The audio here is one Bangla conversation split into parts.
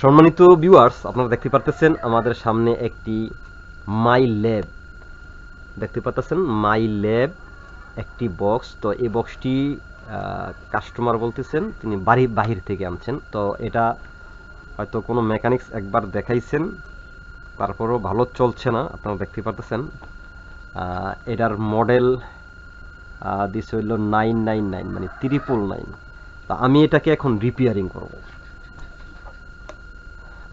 সম্মানিত ভিউয়ার্স আপনারা দেখতে পারতেছেন আমাদের সামনে একটি মাই ল্যাব দেখতে পাচ্ছেন মাই ল্যাব একটি বক্স তো এই বক্সটি কাস্টমার বলতেছেন, তিনি বাড়ি, বাহির থেকে আনছেন। তো এটা হয়তো কোনো মেকানিক্স একবার দেখাইছেন, তারপরও ভালো চলছে না, আপনারা দেখতে পারতেছেন। এটার মডেল দিস হইল নাইন নাইন নাইন মানে ত্রিপল নাইন তা আমি এটাকে এখন রিপেয়ারিং করব।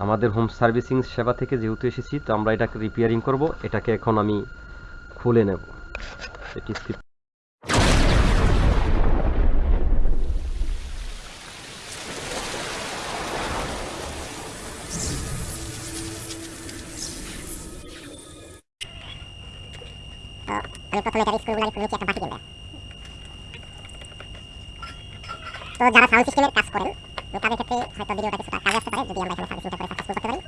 আমাদের হোম সার্ভিসিং সেবা থেকে যেহেতু এসেছি, তো আমরা এটাকে রিপেয়ারিং করব। এটাকে এখন আমি খুলে নেব। এটি তো যারা সাউন্ড সিস্টেমের কাজ করেন তাদের ক্ষেত্রে হয়তো ভিডিওটা কিছুটা কাজে আসতে পারে যদি আমরা এখানে সার্ভিসিংটা করে সাকসেসফুল করতে পারি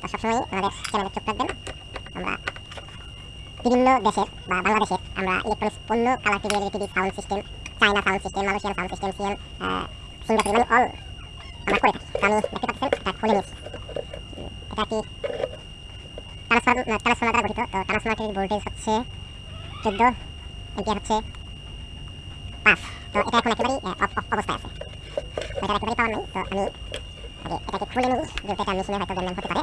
তো সবসময় আমাদের চ্যানেলে চোখ রাখবেন। আমরা বিভিন্ন দেশের বা বাংলাদেশের আমরা ইলেকট্রনিক্স পণ্য colour TV LED TV sound system China sound system Malaysian sound system CL Singapore মানে অল আমরা করে থাকি। আমি দেখতে পাচ্ছেন, এটা খুলে নিয়েছি। এটা কি ট্রান্সফর্ম ট্রান্সফর্মার দ্বারা গঠিত। তো ট্রান্সফর্মারটির ভোল্টেজ হচ্ছে চোদ্দ এম্পিয়ার হচ্ছে পাঁচ। তো এটা এখন একেবারেই অবস্থায় আছে। এটা একেবারেই পাওয়ার নেই। তো আমি এটাকে খুলে নিই, যেহেতু এটা মেশিনে হয়তো জ্ঞান হতে পারে।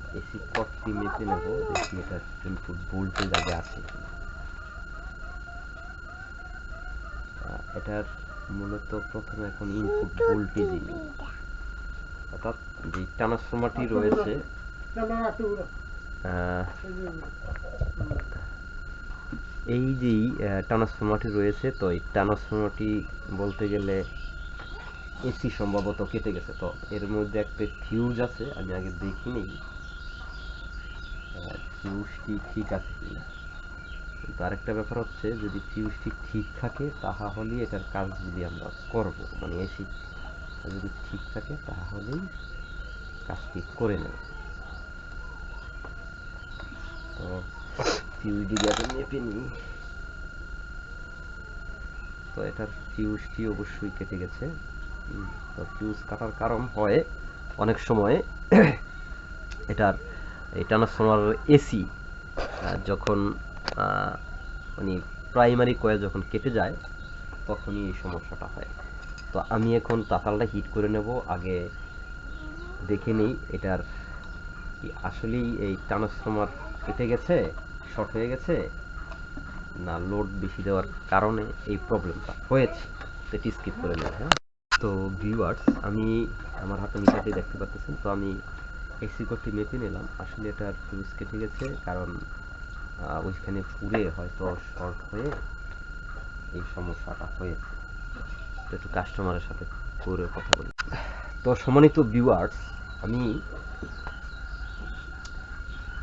এসি কটটি মেপে নেব, দেখি এটার ইনপুট ভোল্টেজ আগে আছে এটার মূলত প্রথমে এখন ইনপুট ভোল্টেজই নেই। অর্থাৎ যে ট্রান্সফর্মারটি রয়েছে এই যেই ট্রান্সফর্মারটি রয়েছে, তো এই ট্রান্সফর্মারটি বলতে গেলে এসি সম্ভবত কেটে গেছে। তো এর মধ্যে একটা ফিউজ আছে, আমি আগে দেখিনি। ফিউজটি ঠিক আছে কিনা। কিন্তু আরেকটা ব্যাপার হচ্ছে, যদি ফিউজটি ঠিক থাকে তাহলে এটার কাজ যদি আমরা করব মানে এসি যদি ঠিক থাকে, তাহলেই কাজটি করে নেব। তো ফিউজটি যাতে মেপে নিই, তো এটার ফিউজটি অবশ্যই কেটে গেছে। তো ফিউজ কাটার কারণ হয় অনেক সময় এটার এই ট্রান্সফর্মার এসি যখন মানে প্রাইমারি কয়েল যখন কেটে যায়, তখনই এই সমস্যাটা হয়। তো আমি এখন তাতালটা হিট করে নেব, আগে দেখে নিই এটার কি আসলেই এই ট্রান্সফর্মার কেটে গেছে শর্ট হয়ে গেছে, না লোড বেশি দেওয়ার কারণে এই প্রবলেমটা হয়েছে। তো এটি স্কিপ করে নেব হ্যাঁ? তো ভিউয়ার্স আমি আমার হাতে মিটারটি দেখতে পাচ্ছেন, তো আমি এসি কোডটি মেপে নিলাম। আসলে এটার ফিউজ কেটে গেছে কারণ ওইখানে পুড়ে হয়তো শর্ট হয়ে এই সমস্যাটা হয়েছে। একটু কাস্টমারের সাথে করে কথা বলি। তো সম্মানিত ভিউয়ার্স আমি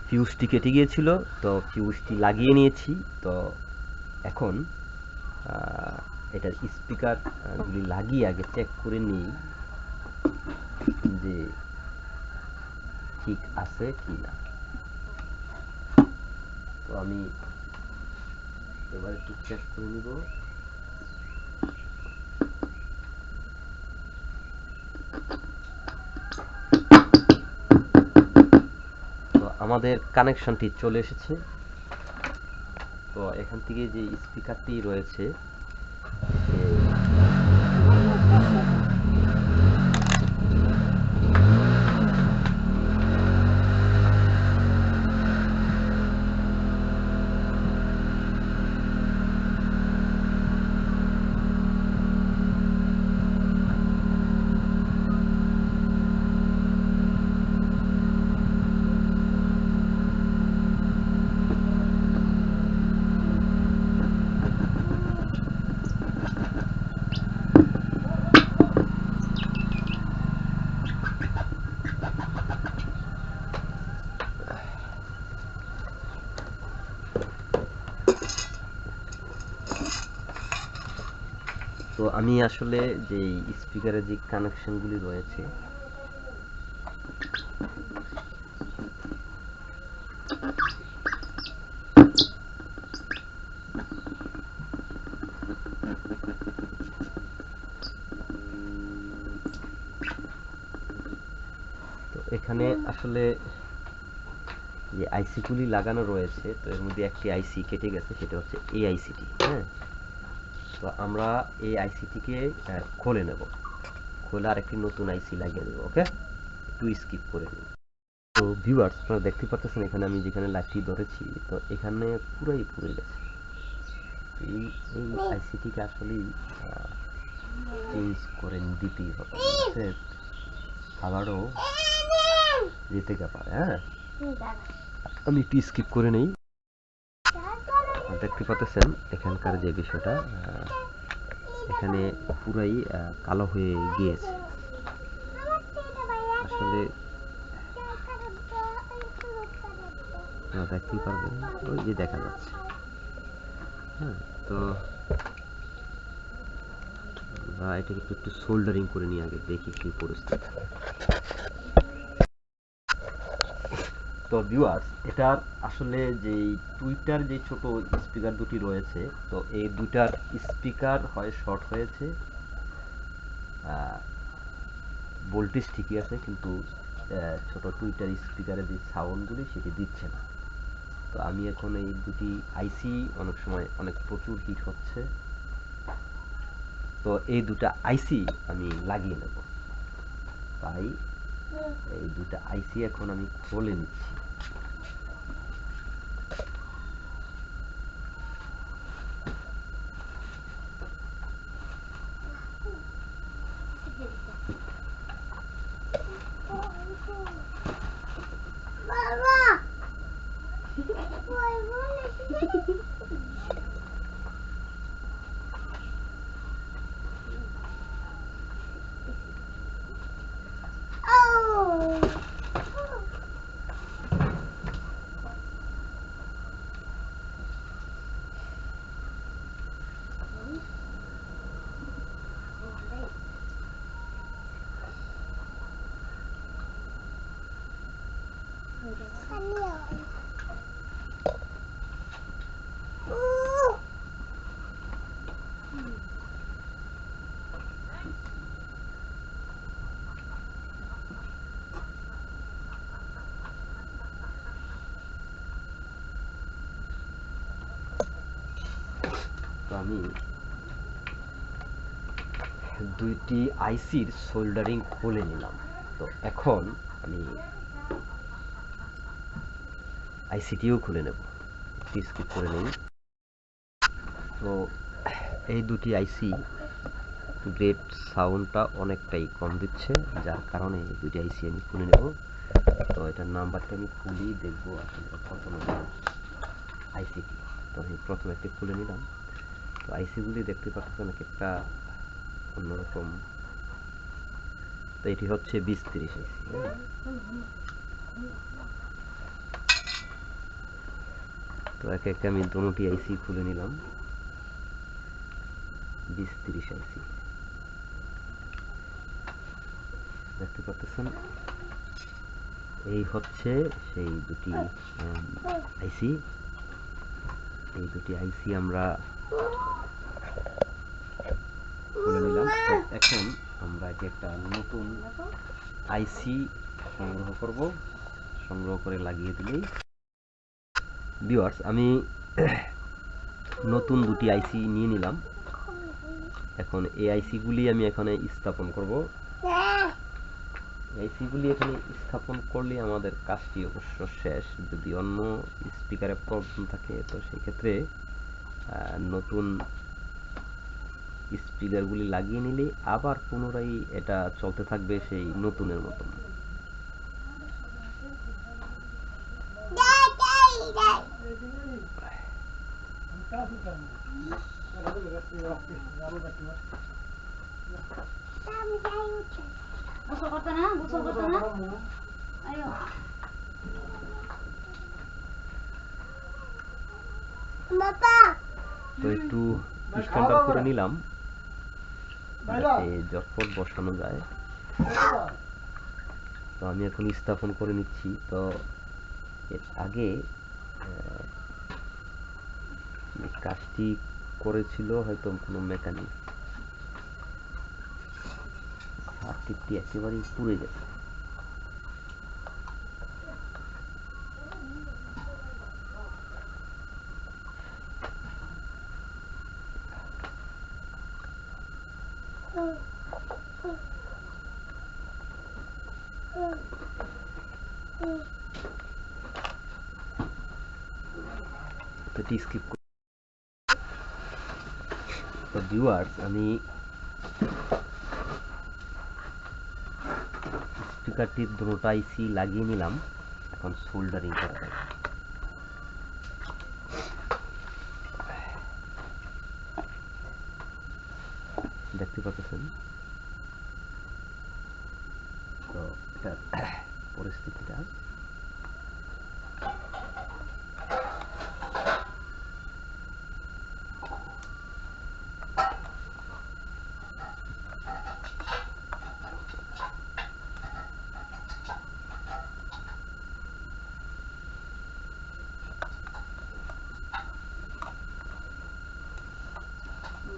ফিউজটি কেটে গিয়েছিল, তো ফিউজটি লাগিয়ে নিয়েছি। তো এখন এটার স্পিকার গুলি লাগিয়ে আগে চেক করে নিই যে ঠিক আছে কি না? তো আমি এবার একটু চেক করে নিব। আমাদের কানেকশনটি চলে এসেছে। তো এখান থেকে যে স্পিকারটি রয়েছে আমি আসলে যে স্পিকারের যে কানেকশনগুলি রয়েছে এখানে আসলে যে আইসিগুলি লাগানো রয়েছে, তো এর মধ্যে একটি আইসি কেটে গেছে, সেটা হচ্ছে এই আইসিটি হ্যাঁ? তো আমরা এই আইসিটিকে খুলে নেব। খুলে আরেকটি নতুন আইসি লাগিয়ে দেবো ওকে একটু স্কিপ করে নিন। তো ভিউয়ার্স আপনারা দেখতে পাচ্ছেন এখানে আমি যেখানে লাইটটি ধরেছি তো এখানে পুরাই পুড়ে গেছে। এই এই আইসিটিকে আসলেই চেঞ্জ করে দিতেই হবে? আবারও যেতে পারে হ্যাঁ? আমি একটু স্কিপ করে নেই। দেখতে পাচ্ছেন, এখানকার যে বিষয়টা এখানে পুরাই কালো হয়ে গিয়েছে। আসলে দেখতেই পারবেন, ওই যে দেখা যাচ্ছে। হ্যাঁ তো আমরা এটাকে একটু সোল্ডারিং করে নিয়ে আগে, দেখি কি পরিস্থিতি। তো ভিউয়ার্স এটার আসলে যে টুইটার যে ছোট স্পিকার দুটি রয়েছে, তো এই দুটার স্পিকার হয় শর্ট হয়েছে। ভোল্টেজ ঠিকই আছে, কিন্তু ছোট টুইটার স্পিকারের যে সাউন্ডগুলি সেটি দিচ্ছে না। তো আমি এখন এই দুটি আইসি অনেক সময় অনেক প্রচুর হিট হচ্ছে। তো এই দুটা আইসি আমি লাগিয়ে নেব। তাই এই দুটা আইসি এখন আমি খুলে নিচ্ছি তো আমি দুইটি আইসির সোল্ডারিং খুলে নিলাম। তো এখন আমি আইসিটিও খুলে নেব। স্কিপ করে নিন তো এই দুটি আইসি গ্রেট সাউন্ডটা অনেকটাই কম দিচ্ছে, যার কারণে এই দুটি আইসি আমি খুলে নেব। তো এটার নাম্বারটা আমি খুলেই দেখব আসলে কত নম্বর আইসিটি। তো আমি প্রথমে একটি খুলে নিলাম। আইসিগুলি দেখতে পাচ্ছেন এক একটা অন্যরকম? তো এটি হচ্ছে বিশ তিরিশ আইসি তো একে একে আমি দুটি আইসি খুলে নিলাম। বিশ তিরিশ আইসি। দেখতে পাচ্ছেন এই হচ্ছে সেই দুটি আইসি। এই দুটি আইসি আমরা খুলে নিলাম। এখন আমরা এটি একটা নতুন আইসি সংগ্রহ করব, সংগ্রহ করে লাগিয়ে দিলেই। ভিউয়ার্স আমি নতুন দুটি আইসি নিয়ে নিলাম। এখন এই আইসিগুলি আমি এখানে স্থাপন করব। আইসিগুলি এখানে স্থাপন করলে আমাদের কাজটি অবশ্য শেষ। যদি অন্য স্পিকারে প্রবলেম থাকে, তো সেক্ষেত্রে নতুন স্পিকারগুলি লাগিয়ে নিলে আবার পুনরায় এটা চলতে থাকবে সেই নতুনের মতন। গোসল করতে না গোসল করতে না আয়ো তো একটু স্ট্যান্ডার্ড করে নিলাম। যাতে জটপট বসানো যায়, তো আমি এখন স্থাপন করে নিচ্ছি। তো এর আগে কাজটি করেছিল হয়তো কোনো মেকানিক। হাতটি একেবারেই পুড়ে গেছে তো এটি স্কিপ তো ভিউয়ার্স আমি স্পিকারটির দুটো আইসি লাগিয়ে নিলাম এখন সোল্ডারিং করা যাবে দেখতে পাচ্ছেন তো এটার পরিস্থিতিটা যখন ভাত করেছি তখন বুঝলাম এখন একটা কিছু পর আমার মনটা ভারী গেছে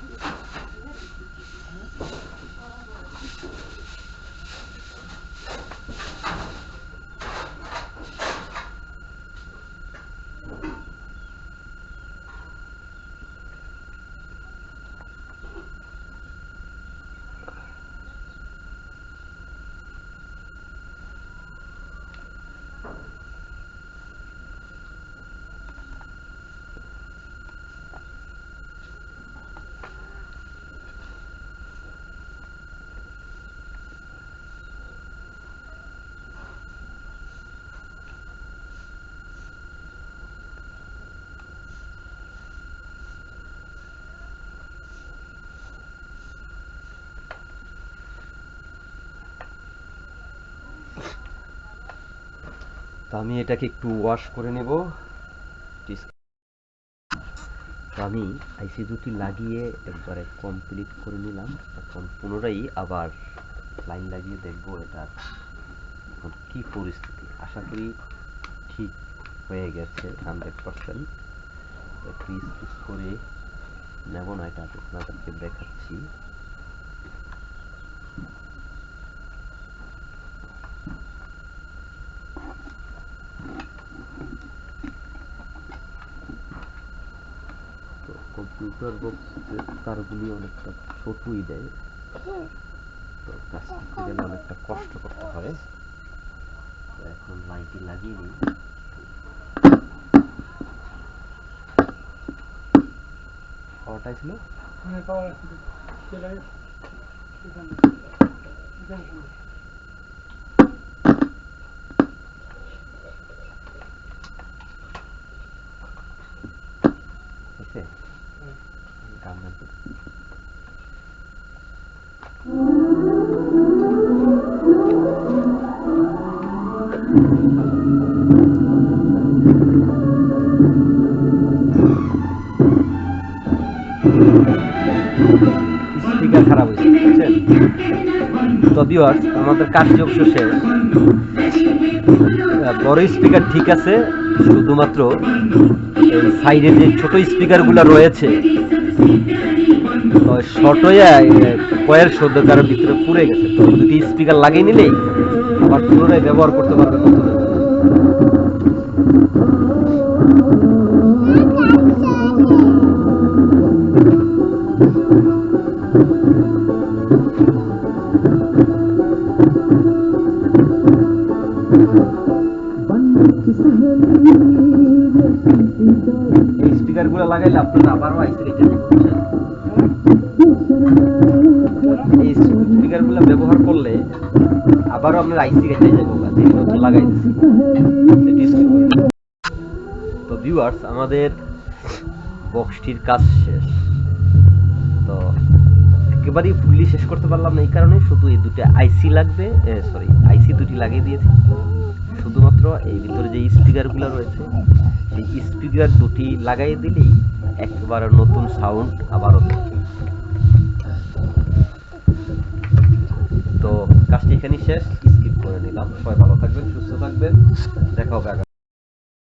Thank you. তো আমি এটাকে একটু ওয়াশ করে নেব। আমি আইসি দুটি লাগিয়ে একবারে কমপ্লিট করে নিলাম। এখন পুনরায় আবার লাইন লাগিয়ে দেখব এটা এখন কি পরিস্থিতি। আশা করি ঠিক হয়ে গেছে হান্ড্রেড পার্সেন্ট স্কিপ করে নেব না এটা আপনাদেরকে দেখাচ্ছি তো কম্পিউটার বক্সের তারগুলি অনেকটা ছোটই দেয়। তো কাজ করতে গেলে অনেকটা কষ্ট করতে হয়। তো এখন লাইনটি লাগিয়ে নিই পাওয়ারটাই ছিল? পাওয়ার আছে তো ভিউয়ার্স আমাদের অবশ্য শেষ বড় স্পিকার ঠিক আছে, শুধুমাত্র সাইডে যে ছোট স্পিকারগুলো রয়েছে, তো শর্ট হয়ে কয়ের সদ্যকারের ভিতরে পুড়ে গেছে। তো দুটি স্পিকার লাগিয়ে নিলেই আবার পুনরায় ব্যবহার করতে পারবে ভিউয়ার্স আমাদের বক্সটির কাজ শেষ। তো, একেবারেই ফুললি শেষ করতে পারলাম না এই কারণে, শুধু এই দুটো আইসি লাগবে সরি আইসি দুটি লাগিয়ে দিয়েছি। শুধুমাত্র এই ভিতরে যে স্পিকারগুলো রয়েছে, সেই স্পিকার দুটি লাগাই দিলেই একবার নতুন সাউন্ড আবারও। তো, কাজটি এখানেই শেষ স্কিপ করে নিলাম। সবাই ভালো থাকবেন, সুস্থ থাকবেন, দেখা হবে